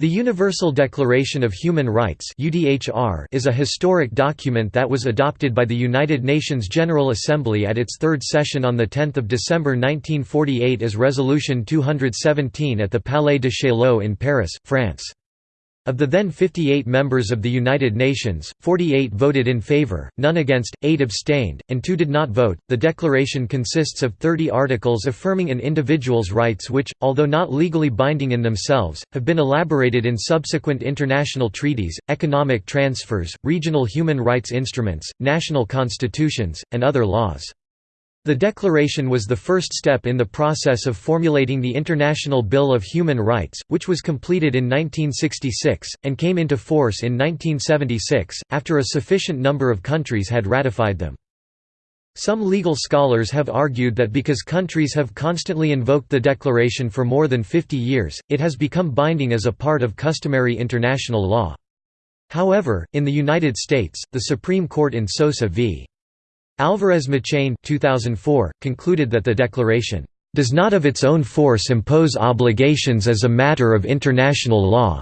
The Universal Declaration of Human Rights is a historic document that was adopted by the United Nations General Assembly at its third session on 10 December 1948 as Resolution 217 at the Palais de Chaillot in Paris, France. Of the then 58 members of the United Nations, 48 voted in favor, none against, 8 abstained, and 2 did not vote. The declaration consists of 30 articles affirming an individual's rights which, although not legally binding in themselves, have been elaborated in subsequent international treaties, economic transfers, regional human rights instruments, national constitutions, and other laws. The declaration was the first step in the process of formulating the International Bill of Human Rights, which was completed in 1966, and came into force in 1976, after a sufficient number of countries had ratified them. Some legal scholars have argued that because countries have constantly invoked the declaration for more than 50 years, it has become binding as a part of customary international law. However, in the United States, the Supreme Court in Sosa v. Alvarez Machain 2004, concluded that the declaration, "...does not of its own force impose obligations as a matter of international law."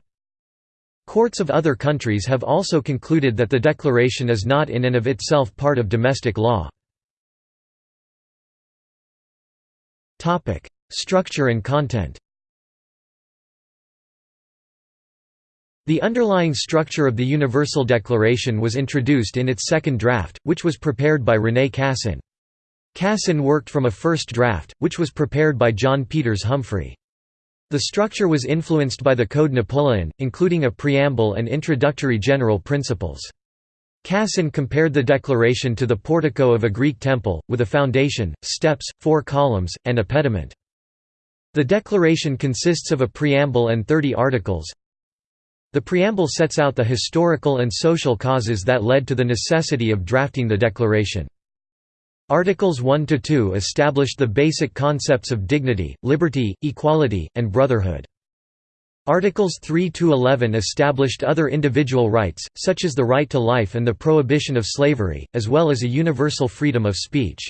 Courts of other countries have also concluded that the declaration is not in and of itself part of domestic law. Structure and content The underlying structure of the Universal Declaration was introduced in its second draft, which was prepared by René Cassin. Cassin worked from a first draft, which was prepared by John Peters Humphrey. The structure was influenced by the Code Napoleon, including a preamble and introductory general principles. Cassin compared the declaration to the portico of a Greek temple, with a foundation, steps, four columns, and a pediment. The declaration consists of a preamble and 30 articles, the preamble sets out the historical and social causes that led to the necessity of drafting the declaration. Articles 1–2 established the basic concepts of dignity, liberty, equality, and brotherhood. Articles 3–11 established other individual rights, such as the right to life and the prohibition of slavery, as well as a universal freedom of speech.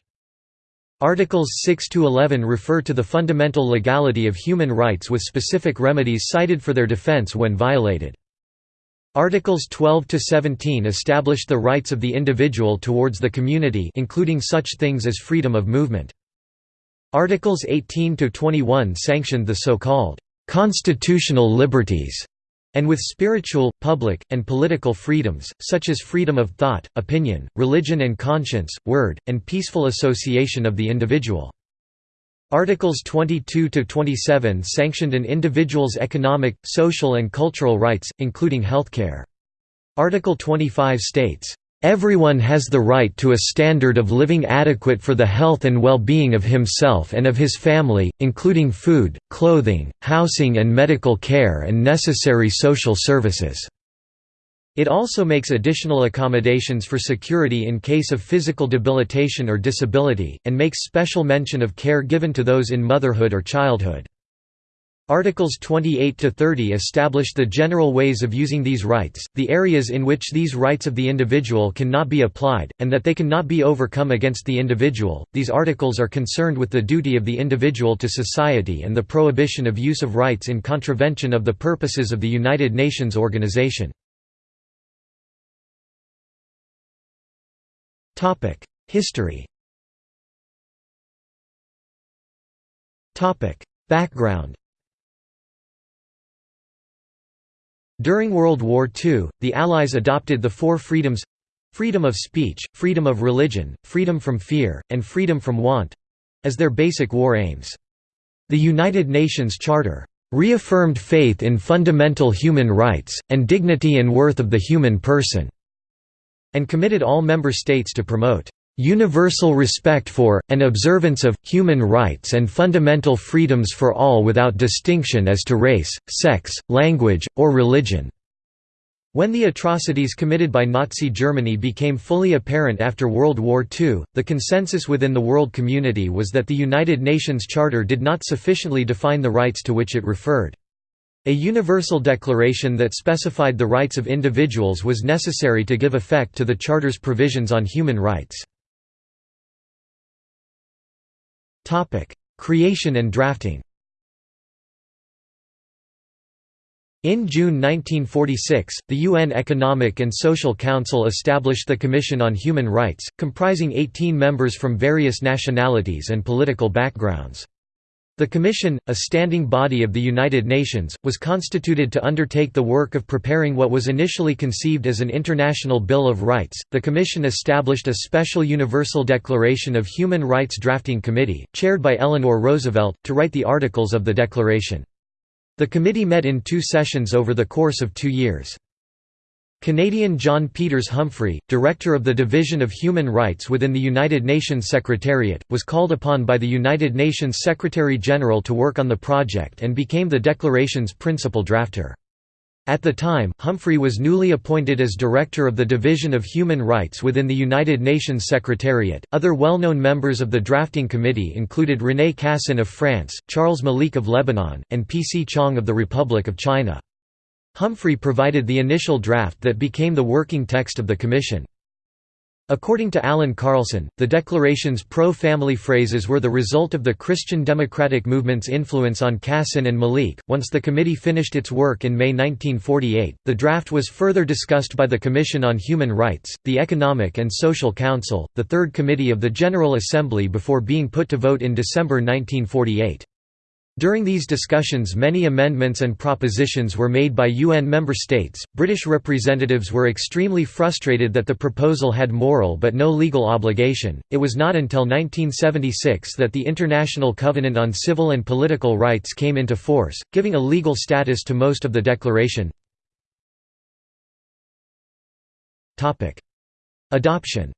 Articles six to eleven refer to the fundamental legality of human rights with specific remedies cited for their defense when violated. Articles 12 to 17 established the rights of the individual towards the community including such things as freedom of movement. Articles 18 to 21 sanctioned the so-called «constitutional liberties» and with spiritual, public, and political freedoms, such as freedom of thought, opinion, religion and conscience, word, and peaceful association of the individual. Articles 22–27 sanctioned an individual's economic, social and cultural rights, including healthcare. Article 25 states, Everyone has the right to a standard of living adequate for the health and well-being of himself and of his family, including food, clothing, housing and medical care and necessary social services." It also makes additional accommodations for security in case of physical debilitation or disability, and makes special mention of care given to those in motherhood or childhood. Articles 28 to 30 establish the general ways of using these rights, the areas in which these rights of the individual cannot be applied, and that they cannot be overcome against the individual. These articles are concerned with the duty of the individual to society and the prohibition of use of rights in contravention of the purposes of the United Nations organization. Topic: History. Topic: Background. During World War II, the Allies adopted the four freedoms freedom of speech, freedom of religion, freedom from fear, and freedom from want as their basic war aims. The United Nations Charter reaffirmed faith in fundamental human rights, and dignity and worth of the human person, and committed all member states to promote universal respect for, and observance of, human rights and fundamental freedoms for all without distinction as to race, sex, language, or religion." When the atrocities committed by Nazi Germany became fully apparent after World War II, the consensus within the world community was that the United Nations Charter did not sufficiently define the rights to which it referred. A universal declaration that specified the rights of individuals was necessary to give effect to the Charter's provisions on human rights. Topic: Creation and drafting. In June 1946, the UN Economic and Social Council established the Commission on Human Rights, comprising 18 members from various nationalities and political backgrounds. The Commission, a standing body of the United Nations, was constituted to undertake the work of preparing what was initially conceived as an International Bill of Rights. The Commission established a special Universal Declaration of Human Rights Drafting Committee, chaired by Eleanor Roosevelt, to write the articles of the declaration. The committee met in two sessions over the course of two years. Canadian John Peters Humphrey, director of the Division of Human Rights within the United Nations Secretariat, was called upon by the United Nations Secretary-General to work on the project and became the declaration's principal drafter. At the time, Humphrey was newly appointed as Director of the Division of Human Rights within the United Nations Secretariat. Other well known members of the drafting committee included René Cassin of France, Charles Malik of Lebanon, and P. C. Chang of the Republic of China. Humphrey provided the initial draft that became the working text of the Commission. According to Allan Carlson, the declaration's pro-family phrases were the result of the Christian democratic movement's influence on Cassin and Malik. Once the committee finished its work in May 1948, the draft was further discussed by the Commission on Human Rights, the Economic and Social Council, the Third Committee of the General Assembly before being put to vote in December 1948. During these discussions many amendments and propositions were made by UN member states. British representatives were extremely frustrated that the proposal had moral but no legal obligation. It was not until 1976 that the International Covenant on Civil and Political Rights came into force, giving a legal status to most of the declaration. Topic: Adoption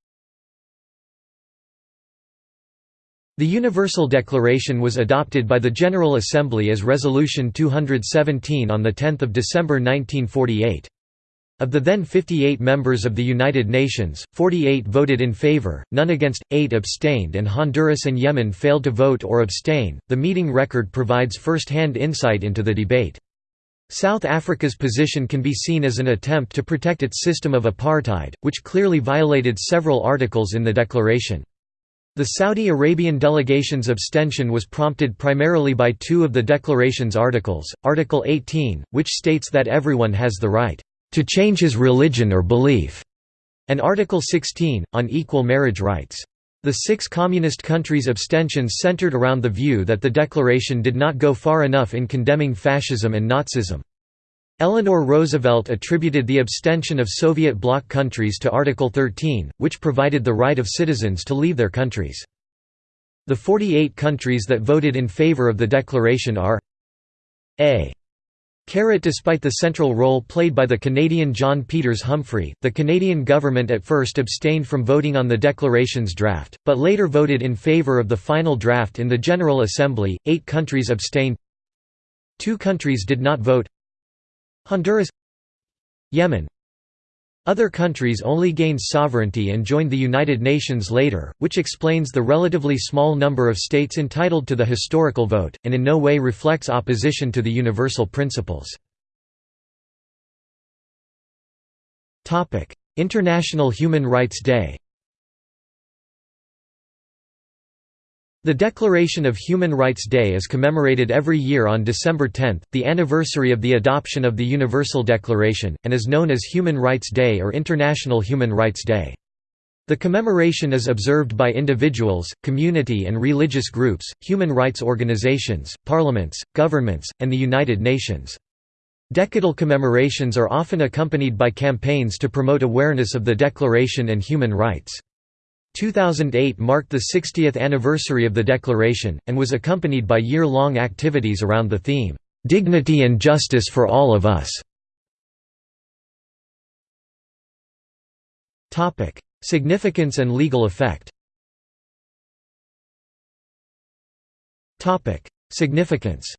The Universal Declaration was adopted by the General Assembly as Resolution 217 on 10 December 1948. Of the then 58 members of the United Nations, 48 voted in favor, none against, 8 abstained, and Honduras and Yemen failed to vote or abstain. The meeting record provides first hand insight into the debate. South Africa's position can be seen as an attempt to protect its system of apartheid, which clearly violated several articles in the declaration. The Saudi Arabian delegation's abstention was prompted primarily by two of the declaration's articles, Article 18, which states that everyone has the right to change his religion or belief, and Article 16, on equal marriage rights. The six communist countries' abstentions centered around the view that the declaration did not go far enough in condemning fascism and Nazism. Eleanor Roosevelt attributed the abstention of Soviet bloc countries to Article 13, which provided the right of citizens to leave their countries. The 48 countries that voted in favor of the declaration are a Carrot Despite the central role played by the Canadian John Peters Humphrey, the Canadian government at first abstained from voting on the declaration's draft, but later voted in favour of the final draft in the General Assembly. Eight countries abstained. Two countries did not vote. Honduras Yemen Other countries only gained sovereignty and joined the United Nations later, which explains the relatively small number of states entitled to the historical vote, and in no way reflects opposition to the universal principles. International Human Rights Day The Declaration of Human Rights Day is commemorated every year on December 10, the anniversary of the adoption of the Universal Declaration, and is known as Human Rights Day or International Human Rights Day. The commemoration is observed by individuals, community and religious groups, human rights organizations, parliaments, governments, and the United Nations. Decadal commemorations are often accompanied by campaigns to promote awareness of the Declaration and human rights. 2008 marked the 60th anniversary of the Declaration, and was accompanied by year-long activities around the theme, "'Dignity and Justice for All of Us". Significance and legal effect Significance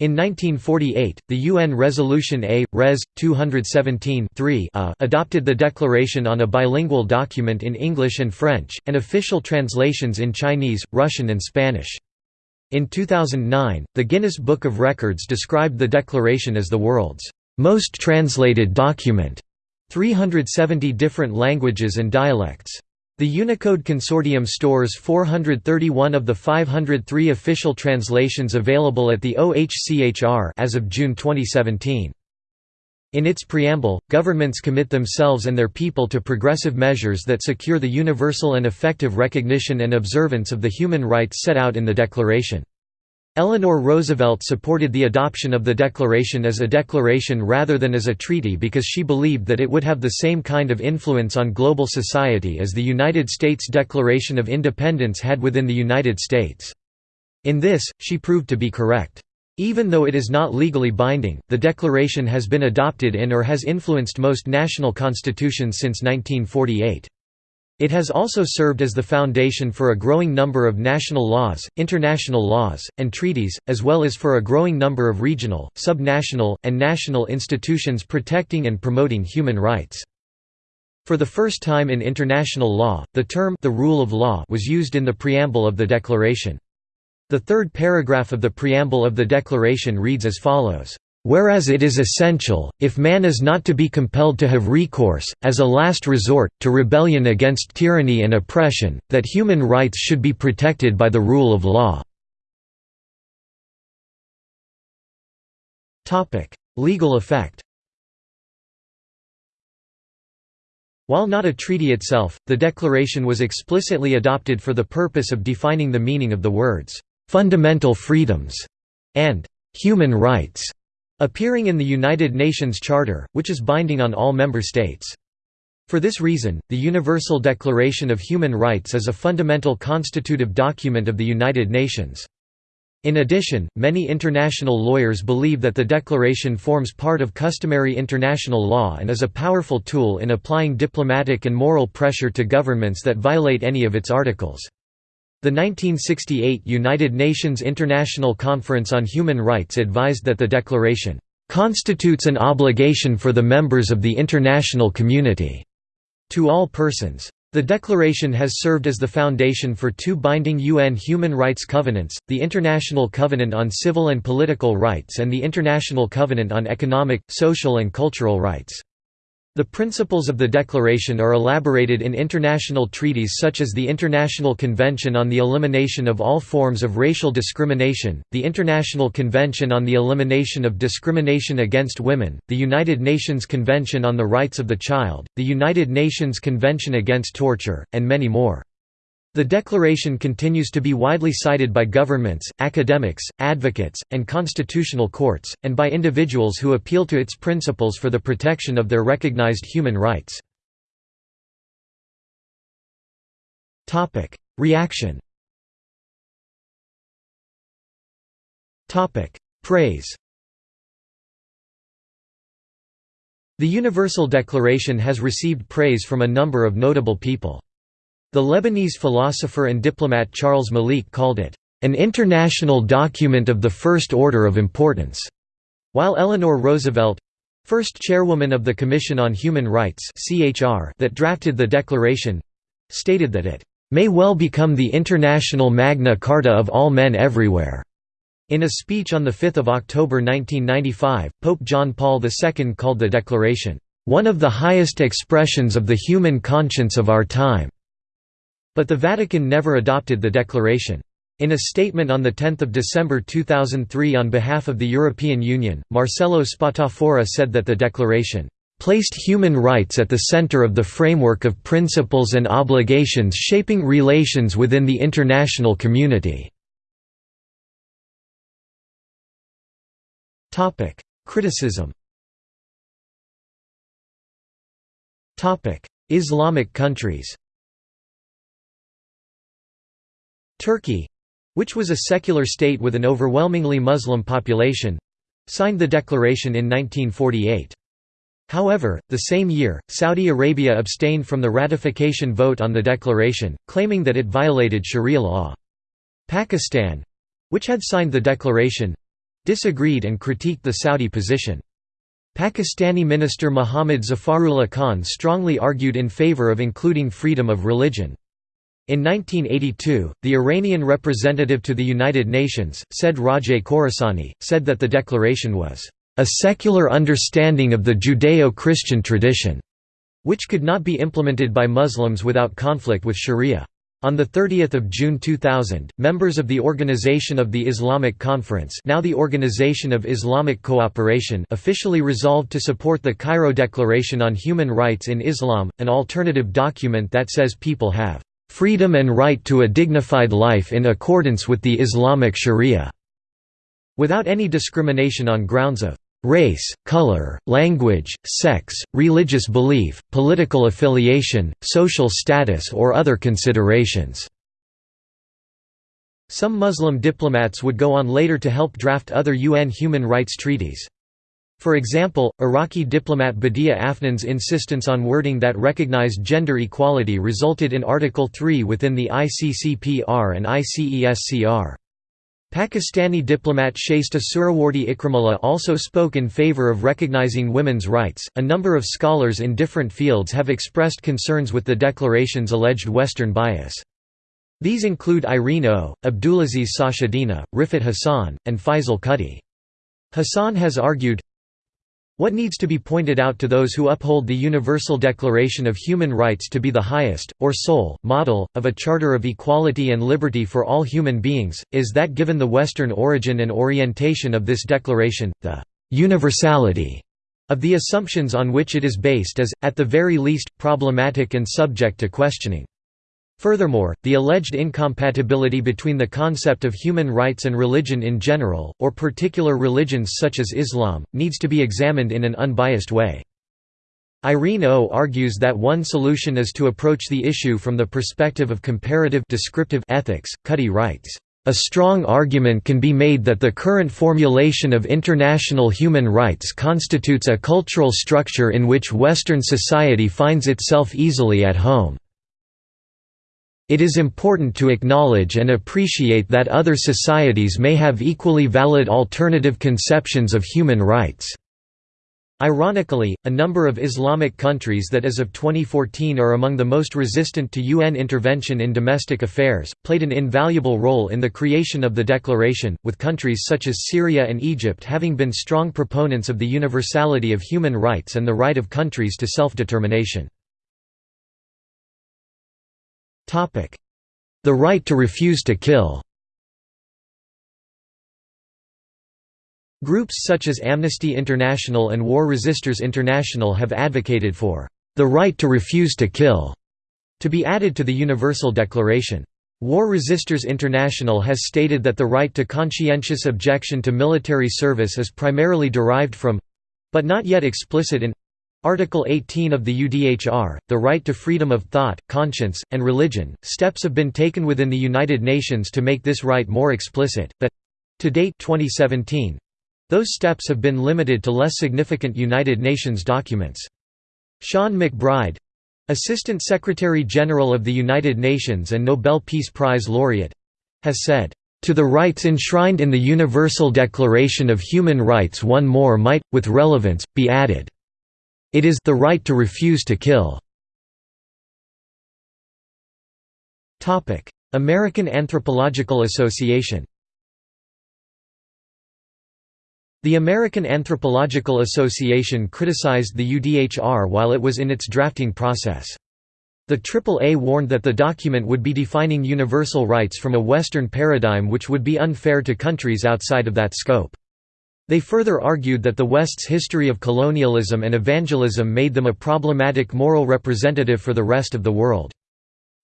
In 1948, the UN Resolution A, Res. 217 -A uh, adopted the declaration on a bilingual document in English and French, and official translations in Chinese, Russian and Spanish. In 2009, the Guinness Book of Records described the declaration as the world's most translated document, 370 different languages and dialects. The Unicode Consortium stores 431 of the 503 official translations available at the OHCHR as of June 2017. In its preamble, governments commit themselves and their people to progressive measures that secure the universal and effective recognition and observance of the human rights set out in the Declaration. Eleanor Roosevelt supported the adoption of the Declaration as a declaration rather than as a treaty because she believed that it would have the same kind of influence on global society as the United States Declaration of Independence had within the United States. In this, she proved to be correct. Even though it is not legally binding, the Declaration has been adopted in or has influenced most national constitutions since 1948. It has also served as the foundation for a growing number of national laws, international laws, and treaties, as well as for a growing number of regional, subnational, and national institutions protecting and promoting human rights. For the first time in international law, the term the rule of law was used in the preamble of the Declaration. The third paragraph of the preamble of the Declaration reads as follows, Whereas it is essential, if man is not to be compelled to have recourse, as a last resort, to rebellion against tyranny and oppression, that human rights should be protected by the rule of law. Legal effect While not a treaty itself, the Declaration was explicitly adopted for the purpose of defining the meaning of the words, "'fundamental freedoms' and "'human rights' appearing in the United Nations Charter, which is binding on all member states. For this reason, the Universal Declaration of Human Rights is a fundamental constitutive document of the United Nations. In addition, many international lawyers believe that the Declaration forms part of customary international law and is a powerful tool in applying diplomatic and moral pressure to governments that violate any of its articles. The 1968 United Nations International Conference on Human Rights advised that the Declaration constitutes an obligation for the members of the international community to all persons. The Declaration has served as the foundation for two binding UN human rights covenants, the International Covenant on Civil and Political Rights and the International Covenant on Economic, Social and Cultural Rights. The principles of the Declaration are elaborated in international treaties such as the International Convention on the Elimination of All Forms of Racial Discrimination, the International Convention on the Elimination of Discrimination Against Women, the United Nations Convention on the Rights of the Child, the United Nations Convention Against Torture, and many more. The Declaration continues to be widely cited by governments, academics, advocates, and constitutional courts, and by individuals who appeal to its principles for the protection of their recognized human rights. Reaction Praise The Universal Declaration has received praise from a number of notable people. The Lebanese philosopher and diplomat Charles Malik called it, "...an international document of the first order of importance", while Eleanor Roosevelt—first chairwoman of the Commission on Human Rights that drafted the declaration—stated that it may well become the international Magna Carta of all men everywhere. In a speech on 5 October 1995, Pope John Paul II called the declaration, "...one of the highest expressions of the human conscience of our time." But the Vatican never adopted the declaration. In a statement on 10 December 2003 on behalf of the European Union, Marcello Spatafora said that the declaration placed human rights at the center of the framework of principles and obligations shaping relations within the international community." Criticism Islamic countries Turkey—which was a secular state with an overwhelmingly Muslim population—signed the declaration in 1948. However, the same year, Saudi Arabia abstained from the ratification vote on the declaration, claiming that it violated sharia law. Pakistan—which had signed the declaration—disagreed and critiqued the Saudi position. Pakistani minister Muhammad Zafarullah Khan strongly argued in favor of including freedom of religion. In 1982, the Iranian representative to the United Nations, Said Rajaie-Khorassani, said that the declaration was, "...a secular understanding of the Judeo-Christian tradition." which could not be implemented by Muslims without conflict with Sharia. On 30 June 2000, members of the Organization of the Islamic Conference now the Organization of Islamic Cooperation officially resolved to support the Cairo Declaration on Human Rights in Islam, an alternative document that says people have "...freedom and right to a dignified life in accordance with the Islamic Sharia", without any discrimination on grounds of race, color, language, sex, religious belief, political affiliation, social status or other considerations." Some Muslim diplomats would go on later to help draft other UN human rights treaties. For example, Iraqi diplomat Badia Afnan's insistence on wording that recognized gender equality resulted in Article 3 within the ICCPR and ICESCR. Pakistani diplomat Shaista Suhrawardy Ikramullah also spoke in favor of recognizing women's rights. A number of scholars in different fields have expressed concerns with the declaration's alleged Western bias. These include Irene O., Abdulaziz Sachedina, Riffat Hassan, and Faisal Kutty. Hassan has argued, what needs to be pointed out to those who uphold the Universal Declaration of Human Rights to be the highest, or sole, model, of a charter of equality and liberty for all human beings, is that given the Western origin and orientation of this declaration, the «universality» of the assumptions on which it is based is, at the very least, problematic and subject to questioning. Furthermore, the alleged incompatibility between the concept of human rights and religion in general, or particular religions such as Islam, needs to be examined in an unbiased way. Irene O argues that one solution is to approach the issue from the perspective of comparative descriptive ethics. Kutty writes, a strong argument can be made that the current formulation of international human rights constitutes a cultural structure in which Western society finds itself easily at home. It is important to acknowledge and appreciate that other societies may have equally valid alternative conceptions of human rights. Ironically, a number of Islamic countries that as of 2014 are among the most resistant to UN intervention in domestic affairs, played an invaluable role in the creation of the declaration, with countries such as Syria and Egypt having been strong proponents of the universality of human rights and the right of countries to self-determination. The right to refuse to kill Groups such as Amnesty International and War Resisters International have advocated for the right to refuse to kill to be added to the Universal Declaration. War Resisters International has stated that the right to conscientious objection to military service is primarily derived from—but not yet explicit in Article 18 of the UDHR, the right to freedom of thought, conscience, and religion. Steps have been taken within the United Nations to make this right more explicit, but to date 2017, those steps have been limited to less significant United Nations documents. Sean MacBride Assistant Secretary-General of the United Nations and Nobel Peace Prize laureate has said, to the rights enshrined in the Universal Declaration of Human Rights one more might, with relevance, be added. It is the right to refuse to kill. Topic: American Anthropological Association The American Anthropological Association criticized the UDHR while it was in its drafting process. The AAA warned that the document would be defining universal rights from a Western paradigm which would be unfair to countries outside of that scope. They further argued that the West's history of colonialism and evangelism made them a problematic moral representative for the rest of the world.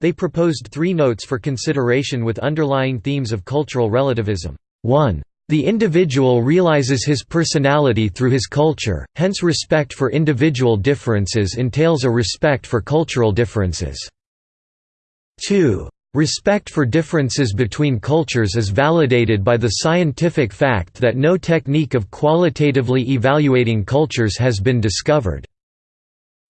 They proposed three notes for consideration with underlying themes of cultural relativism. 1. The individual realizes his personality through his culture, hence respect for individual differences entails a respect for cultural differences. 2. Respect for differences between cultures is validated by the scientific fact that no technique of qualitatively evaluating cultures has been discovered.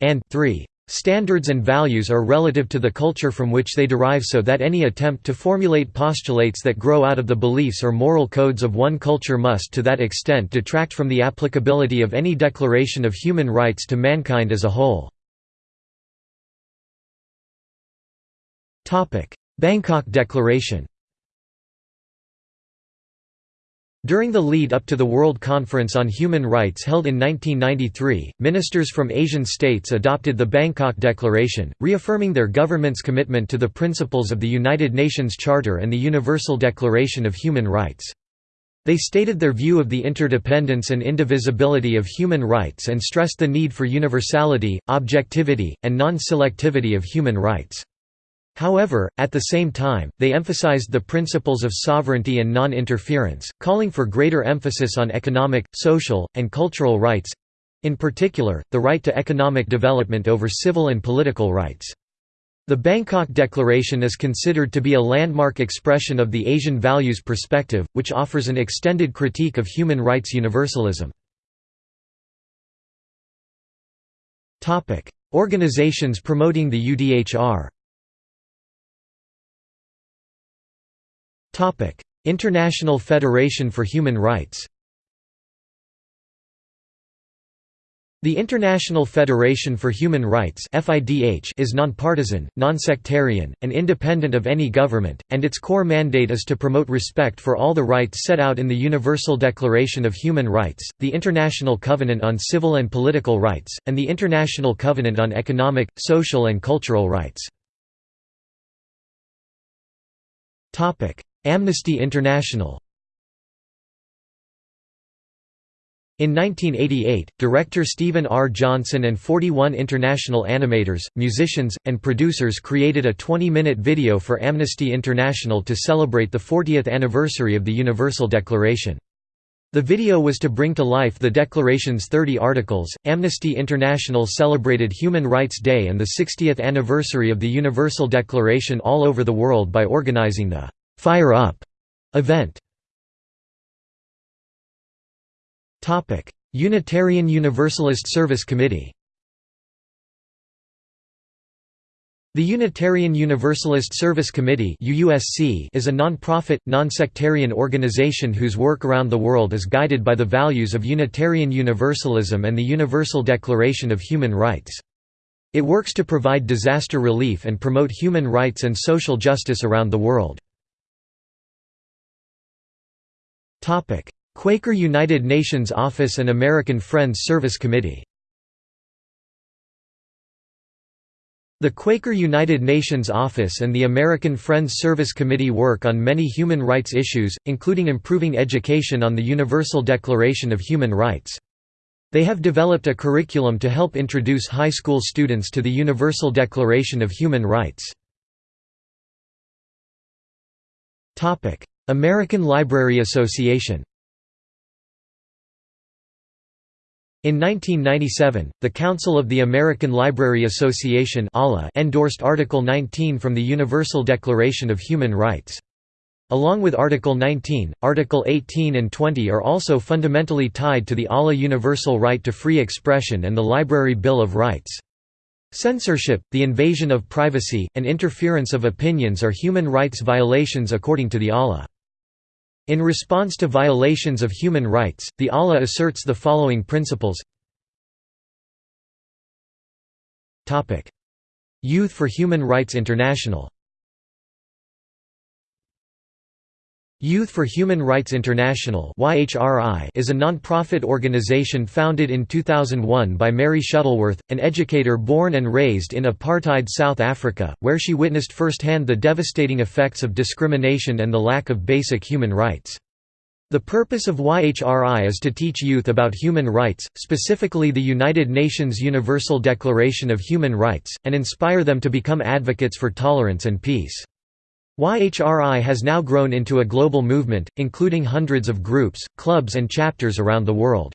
And 3. Standards and values are relative to the culture from which they derive so that any attempt to formulate postulates that grow out of the beliefs or moral codes of one culture must to that extent detract from the applicability of any declaration of human rights to mankind as a whole. Bangkok Declaration During the lead-up to the World Conference on Human Rights held in 1993, ministers from Asian states adopted the Bangkok Declaration, reaffirming their government's commitment to the principles of the United Nations Charter and the Universal Declaration of Human Rights. They stated their view of the interdependence and indivisibility of human rights and stressed the need for universality, objectivity, and non-selectivity of human rights. However, at the same time, they emphasized the principles of sovereignty and non-interference, calling for greater emphasis on economic, social, and cultural rights—in particular, the right to economic development over civil and political rights. The Bangkok Declaration is considered to be a landmark expression of the Asian values perspective, which offers an extended critique of human rights universalism. Organizations promoting the UDHR International Federation for Human Rights The International Federation for Human Rights is nonpartisan, nonsectarian, and independent of any government, and its core mandate is to promote respect for all the rights set out in the Universal Declaration of Human Rights, the International Covenant on Civil and Political Rights, and the International Covenant on Economic, Social and Cultural Rights. Amnesty International In 1988, director Stephen R. Johnson and 41 international animators, musicians, and producers created a 20-minute video for Amnesty International to celebrate the 40th anniversary of the Universal Declaration. The video was to bring to life the Declaration's 30 articles. Amnesty International celebrated Human Rights Day and the 60th anniversary of the Universal Declaration all over the world by organizing the Fire Up event. Topic: Unitarian Universalist Service Committee. The Unitarian Universalist Service Committee is a non-profit, non-sectarian organization whose work around the world is guided by the values of Unitarian Universalism and the Universal Declaration of Human Rights. It works to provide disaster relief and promote human rights and social justice around the world. Quaker United Nations Office and American Friends Service Committee The Quaker United Nations Office and the American Friends Service Committee work on many human rights issues, including improving education on the Universal Declaration of Human Rights. They have developed a curriculum to help introduce high school students to the Universal Declaration of Human Rights. American Library Association In 1997, the Council of the American Library Association endorsed Article 19 from the Universal Declaration of Human Rights. Along with Article 19, Article 18 and 20 are also fundamentally tied to the ALA universal right to free expression and the Library Bill of Rights. Censorship, the invasion of privacy, and interference of opinions are human rights violations according to the ALA. In response to violations of human rights, the ALA asserts the following principles. Youth for Human Rights International Youth for Human Rights International is a non-profit organization founded in 2001 by Mary Shuttleworth, an educator born and raised in apartheid South Africa, where she witnessed firsthand the devastating effects of discrimination and the lack of basic human rights. The purpose of YHRI is to teach youth about human rights, specifically the United Nations Universal Declaration of Human Rights, and inspire them to become advocates for tolerance and peace. YHRI has now grown into a global movement, including hundreds of groups, clubs and chapters around the world.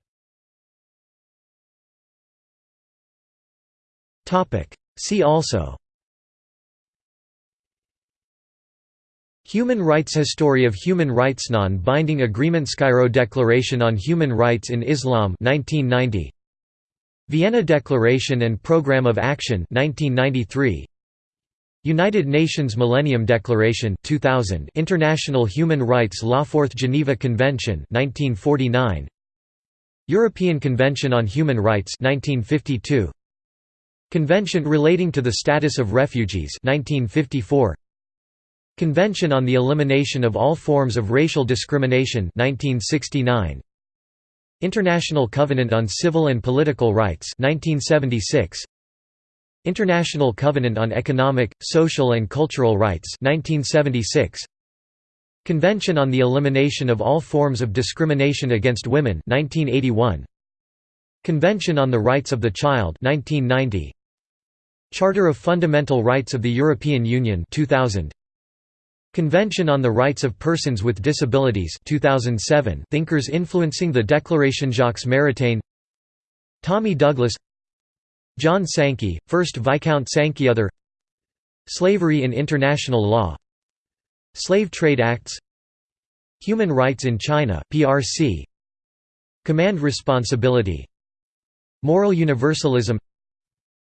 See also. Human rights History of human rights Non-binding agreement Cairo Declaration on Human Rights in Islam 1990 Vienna Declaration and Programme of Action 1993 United Nations Millennium Declaration 2000 International Human Rights Law Fourth Geneva Convention 1949 European Convention on Human Rights 1952 Convention relating to the status of refugees 1954 Convention on the Elimination of All Forms of Racial Discrimination 1969 International Covenant on Civil and Political Rights 1976 International Covenant on Economic, Social and Cultural Rights 1976 Convention on the Elimination of All Forms of Discrimination Against Women 1981 Convention on the Rights of the Child 1990 Charter of Fundamental Rights of the European Union 2000 Convention on the Rights of Persons with Disabilities 2007 Thinkers influencing the Declaration Jacques Maritain. Tommy Douglas John Sankey, 1st Viscount Sankey Other. Slavery in International Law. Slave Trade Acts. Human Rights in China PRC Command Responsibility. Moral Universalism.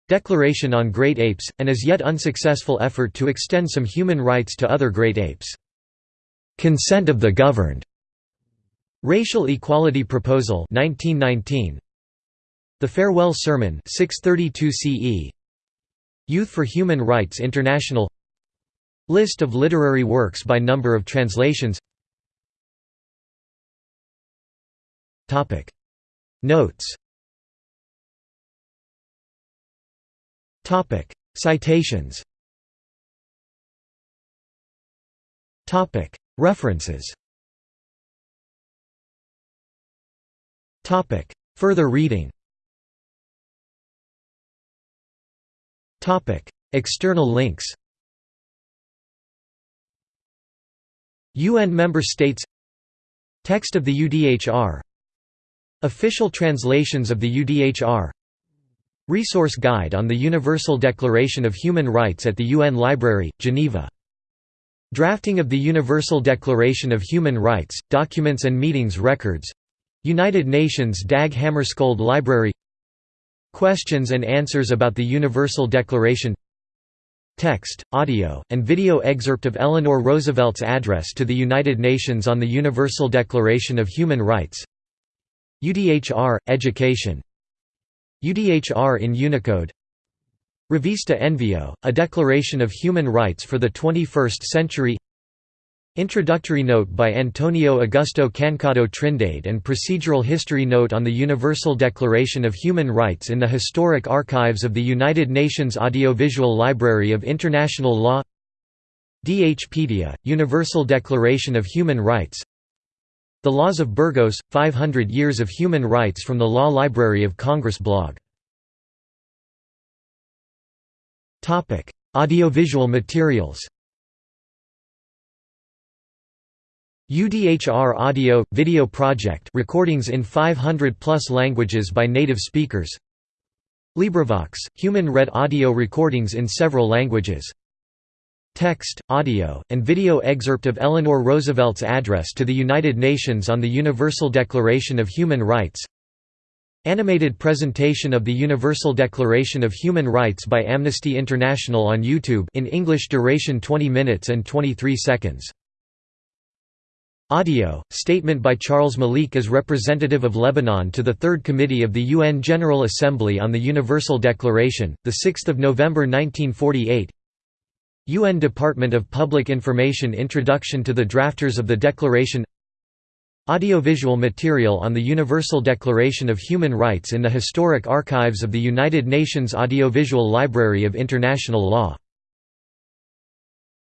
Declaration on Great Apes, an as yet unsuccessful effort to extend some human rights to other great apes. Consent of the governed. Racial Equality Proposal 1919 the Farewell Sermon 632 CE Youth for Human Rights International. List of literary works by number of translations. Topic. Notes. Topic. Citations. Topic. References. Topic. Further reading External links UN member states Text of the UDHR Official translations of the UDHR Resource Guide on the Universal Declaration of Human Rights at the UN Library, Geneva. Drafting of the Universal Declaration of Human Rights, Documents and Meetings Records. United Nations Dag Hammarskjöld Library Questions and answers about the Universal Declaration. Text, audio, and video excerpt of Eleanor Roosevelt's address to the United Nations on the Universal Declaration of Human Rights. UDHR – Education. UDHR in Unicode. Revista Envio, a declaration of human rights for the 21st century Introductory note by Antonio Augusto Cancado Trindade and procedural history note on the Universal Declaration of Human Rights in the Historic Archives of the United Nations Audiovisual Library of International Law. DHpedia, Universal Declaration of Human Rights. The Laws of Burgos, 500 Years of Human Rights from the Law Library of Congress blog. Audiovisual materials UDHR Audio Video Project recordings in 500 plus languages by native speakers. LibriVox Human read audio recordings in several languages. Text, audio, and video excerpt of Eleanor Roosevelt's address to the United Nations on the Universal Declaration of Human Rights. Animated presentation of the Universal Declaration of Human Rights by Amnesty International on YouTube in English duration 20 minutes and 23 seconds. Audio, statement by Charles Malik as representative of Lebanon to the Third Committee of the UN General Assembly on the Universal Declaration, 6 November 1948 UN Department of Public Information Introduction to the Drafters of the Declaration. Audiovisual material on the Universal Declaration of Human Rights in the Historic Archives of the United Nations Audiovisual Library of International Law